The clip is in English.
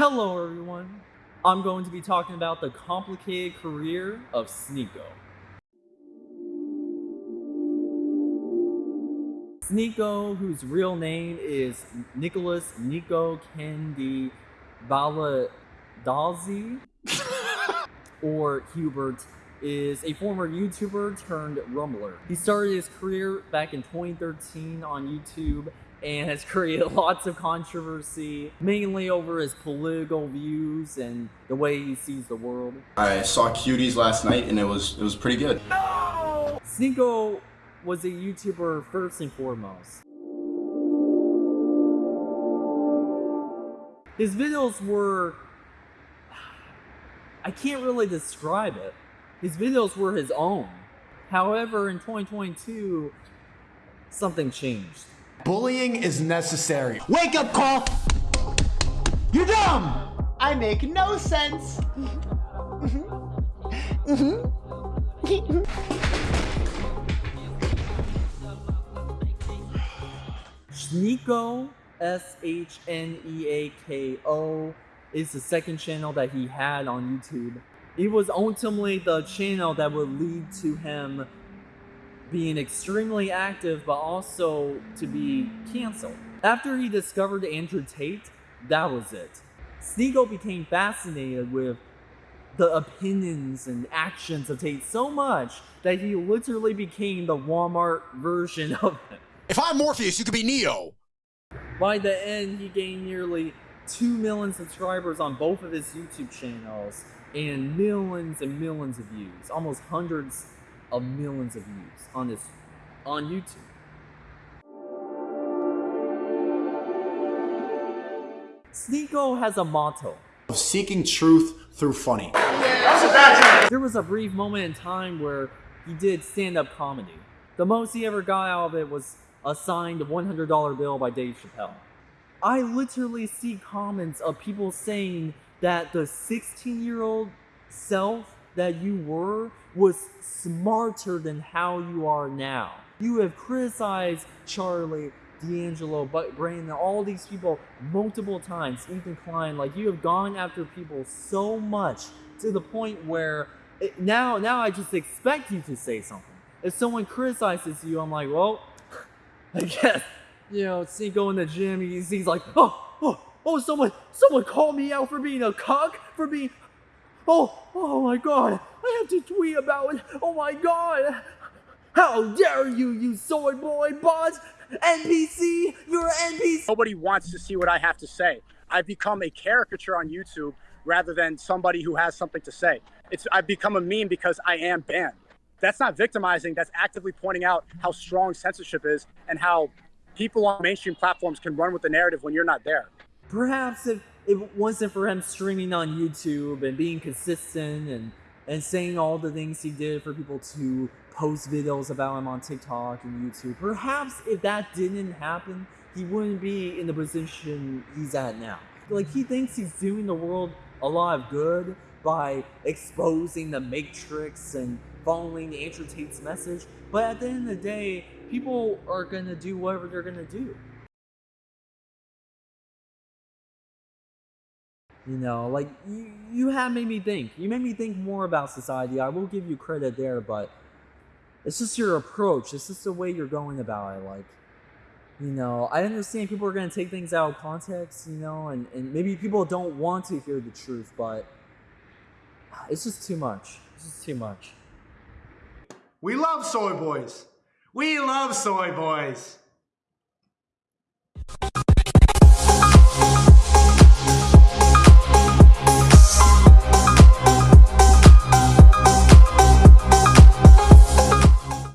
Hello everyone. I'm going to be talking about the complicated career of Sneako. Sneako, whose real name is Nicholas Nico Candy Baladazzi, or Hubert, is a former YouTuber turned Rumbler. He started his career back in 2013 on YouTube and has created lots of controversy, mainly over his political views and the way he sees the world. I saw Cuties last night and it was it was pretty good. No! Sneako was a YouTuber first and foremost. His videos were... I can't really describe it. His videos were his own. However, in 2022, something changed. Bullying is necessary. Wake up call! You're dumb! I make no sense. Sneako, S-H-N-E-A-K-O, is the second channel that he had on YouTube. It was ultimately the channel that would lead to him being extremely active, but also to be canceled. After he discovered Andrew Tate, that was it. Sneako became fascinated with the opinions and actions of Tate so much that he literally became the Walmart version of him. If I'm Morpheus, you could be Neo. By the end, he gained nearly 2 million subscribers on both of his YouTube channels and millions and millions of views, almost hundreds of millions of views on this on YouTube. Sneako has a motto. Of seeking truth through funny. There was a brief moment in time where he did stand-up comedy. The most he ever got out of it was a signed $100 bill by Dave Chappelle. I literally see comments of people saying that the 16-year-old self that you were was smarter than how you are now. You have criticized Charlie, D'Angelo, but Brandon, all these people multiple times, Ethan Klein, like you have gone after people so much to the point where it, now, now I just expect you to say something. If someone criticizes you, I'm like, well, I guess, you know, see, go in the gym, he's, he's like, oh, oh, oh, someone, someone called me out for being a cuck, for being, oh, oh my god, I have to tweet about it, oh my god, how dare you, you soy boy bot, NPC, you're an NPC. Nobody wants to see what I have to say. I've become a caricature on YouTube rather than somebody who has something to say. It's I've become a meme because I am banned. That's not victimizing, that's actively pointing out how strong censorship is and how people on mainstream platforms can run with the narrative when you're not there. Perhaps if it wasn't for him streaming on YouTube and being consistent and and saying all the things he did for people to post videos about him on TikTok and YouTube. Perhaps if that didn't happen, he wouldn't be in the position he's at now. Like he thinks he's doing the world a lot of good by exposing the matrix and following Andrew Tate's message, but at the end of the day, people are gonna do whatever they're gonna do. You know, like you, you have made me think. You made me think more about society. I will give you credit there, but it's just your approach. It's just the way you're going about it. Like, you know, I understand people are going to take things out of context, you know, and, and maybe people don't want to hear the truth, but it's just too much. It's just too much. We love soy boys. We love soy boys.